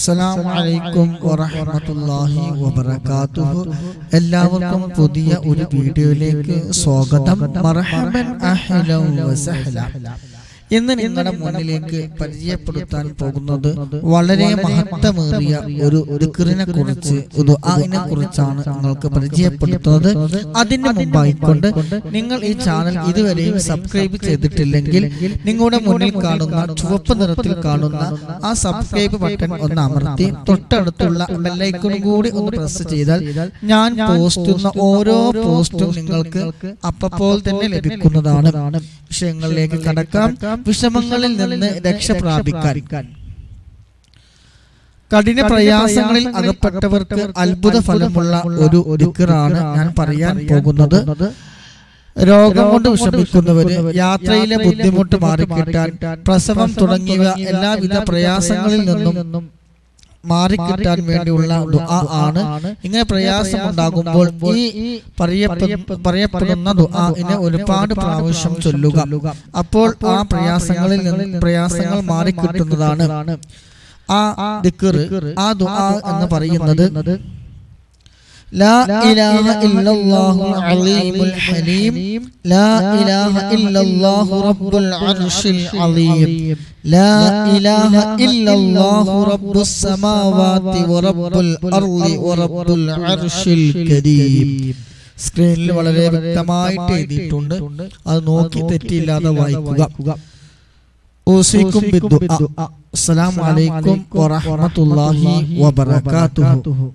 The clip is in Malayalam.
അസ്സലാമു അലൈക്കും വറഹ്മത്തുള്ളാഹി വബറകാതുഹു. എല്ലാവർക്കും പുതിയ ഒരു വീഡിയോയിലേക്ക് സ്വാഗതം. മർഹബൻ അഹ്ലൻ വസഹ്ലൻ ഇന്ന് നിങ്ങളുടെ മുന്നിലേക്ക് പരിചയപ്പെടുത്താൻ പോകുന്നത് വളരെ മഹത്വമേറിയ ഒരു ദിക്റിനെ കുറിച്ച് അതിനെ കുറിച്ചാണ് നിങ്ങൾക്ക് പരിചയപ്പെടുത്തുന്നത്. അതിന് മുമ്പായിക്കൊണ്ട് നിങ്ങൾ ഈ ചാനൽ ഇതുവരെയും സബ്സ്ക്രൈബ് ചെയ്തിട്ടില്ലെങ്കിൽ നിങ്ങളുടെ മുന്നിൽ കാണുന്ന ചുവപ്പ് നിറത്തിൽ കാണുന്ന ആ സബ്സ്ക്രൈബ് ബട്ടൺ ഒന്ന് അമർത്തി തൊട്ടടുത്തുള്ള ബെല്ലൈക്കൺ കൂടി ഒന്ന് പ്രസ് ചെയ്താൽ ഞാൻ പോസ്റ്റ് ഓരോ പോസ്റ്റും നിങ്ങൾക്ക് അപ്പോൾ തന്നെ ലഭിക്കുന്നതാണ്. വിഷയങ്ങളിലേക്ക് കടക്കാം. വിഷമങ്ങളിൽ നിന്ന് രക്ഷ പ്രാപിക്കാൻ. കഠിന പ്രയാസങ്ങളിൽ അകപ്പെട്ടവർക്ക് അത്ഭുത ഫലമുള്ള ഒരു ഒരുക്കറാണ് ഞാൻ പറയാൻ പോകുന്നത്. രോഗം കൊണ്ട് വിഷമിക്കുന്നവര് യാത്രയിലെ ബുദ്ധിമുട്ട് മാറിക്കിട്ടാൻ പ്രസവം തുടങ്ങിയ എല്ലാവിധ പ്രയാസങ്ങളിൽ നിന്നും മാറിക്കിട്ടാൻ വേണ്ടിയുള്ള ദുആ ആണ്. ഇങ്ങനെ പ്രയാസം ഉണ്ടാകുമ്പോൾ ഈ പറയപ്പെ- പറയപ്പെടുന്ന ദുആഇനെ ഒരുപാട് പ്രാവശ്യം ചൊല്ലുക. അപ്പോൾ ആ പ്രയാസങ്ങളിൽ നിന്ന് പ്രയാസങ്ങൾ മാറിക്കിട്ടുന്നതാണ്. ആ ദിക്ർ ആ ദുആ എന്ന് പറയുന്നത് لا إله إلا الله العليم الحليم لا إله إلا الله رب العرش العظيم لا إله إلا الله رب السماوات ورب الأرض ورب العرش الكريم സ്ക്രീനിൽ വളരെ വ്യക്തമായിട്ട് എഴുതിയിട്ടുണ്ട് അത് നോക്കി തെറ്റിയില്ലാതെ വായിക്കുക ഊസിക്കും ബിദ്ദുആ. അസ്സലാമു അലൈക്കും വറഹ്മത്തുള്ളാഹി വബറകാതുഹു